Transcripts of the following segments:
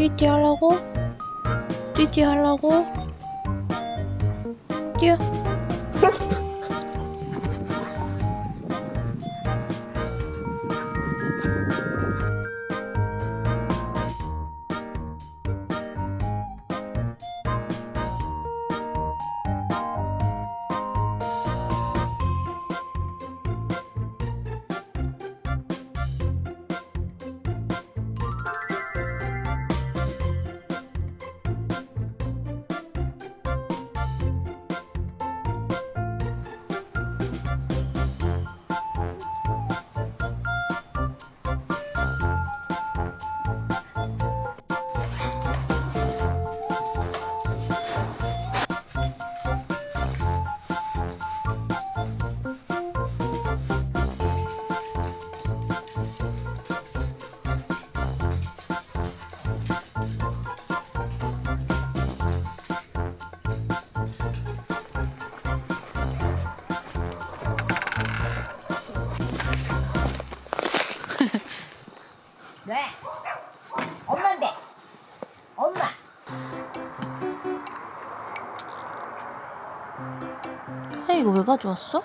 띠띠 하려고? 띠띠 하려고? 뛰어. 가져왔어?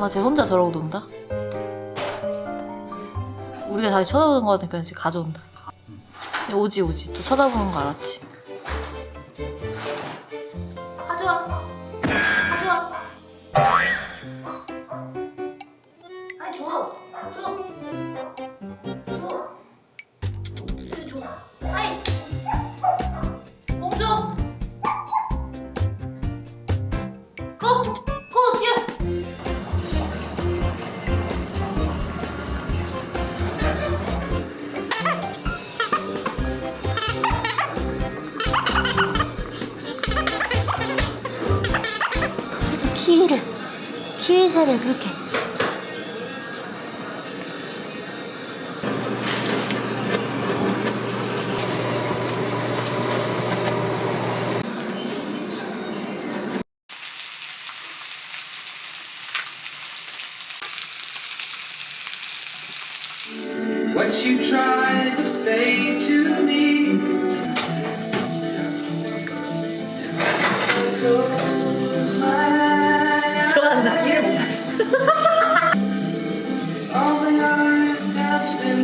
엄마 쟤 혼자 저러고 논다? 우리가 다시 쳐다보는 거 같으니까 이제 가져온다 오지 오지 또 쳐다보는 거 알았지? 가져와 가져와 아니 줘 줘. 키위새를 그렇게 What you tried to say to me.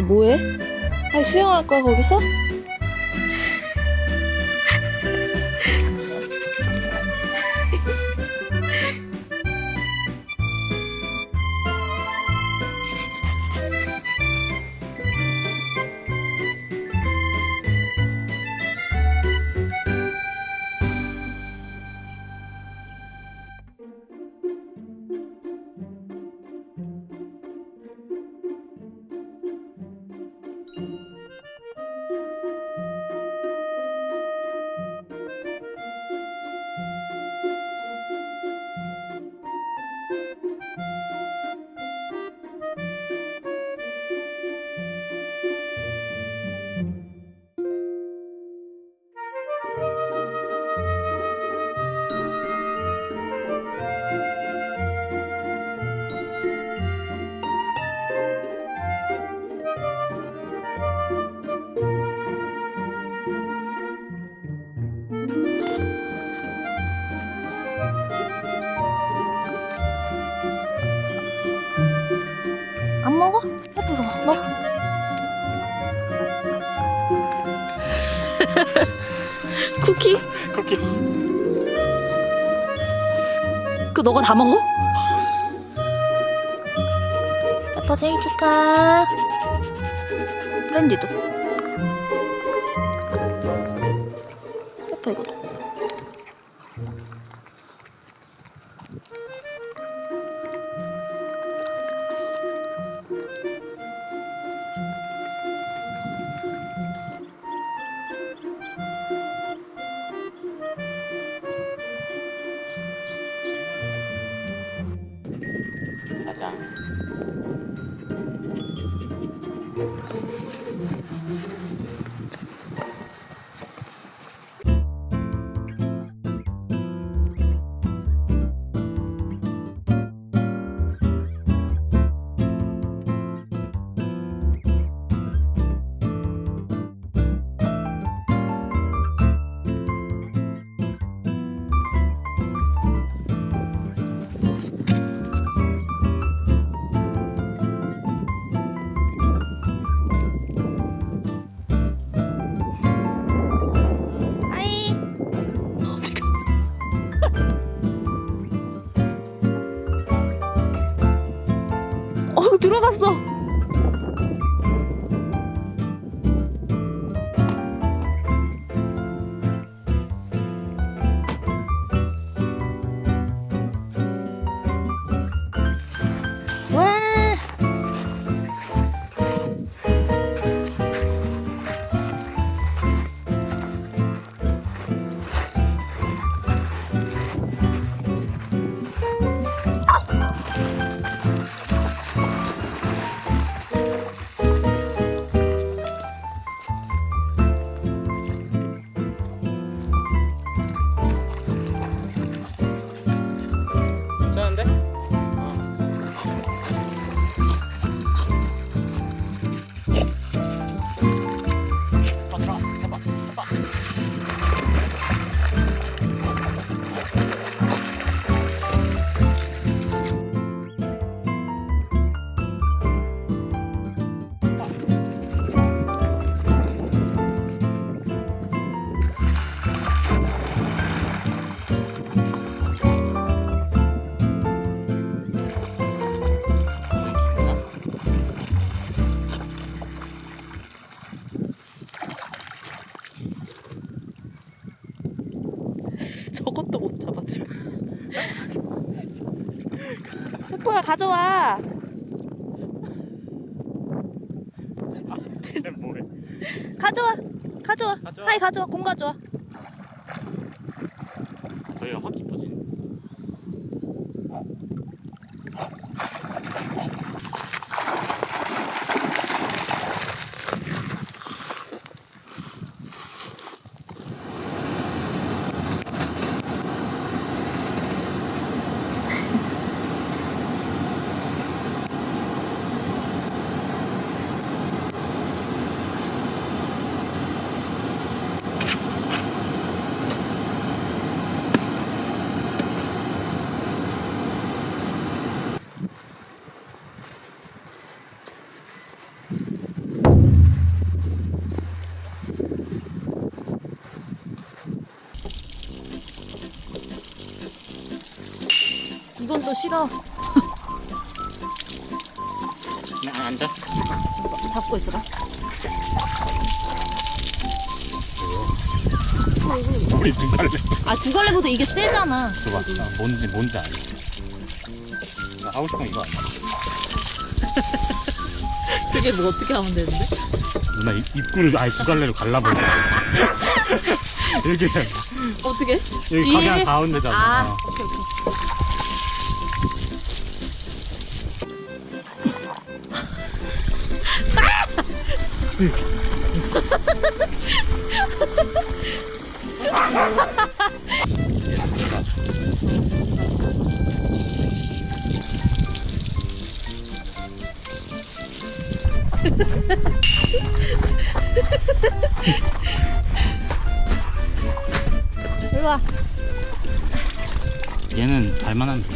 뭐해? 아이 수영할 거야 거기서? 쿠키? 쿠키 그 너가 다 먹어? 아빠 생일 축하. 랜디도. 가 가져와. 가져와. 가져와. 하이 가져와. 공 가져와. 저희가 이뻐지네. 너 싫어. 나 앉아. 잡고 있어라. 우리 눈깔래. 아, 두 갈래보다 이게 세잖아. 나 뭔지 뭔지 알겠어. 나 하고 싶은 거 이거 아니야? 그게 뭐 어떻게 하면 되는데? 누나 입, 입구를 아예 두 갈래로 갈라버려. 이렇게 어떻게? 여기 가게 가운데잖아. 아, 오케이, 오케이. 와. 얘는 발만 하면 돼.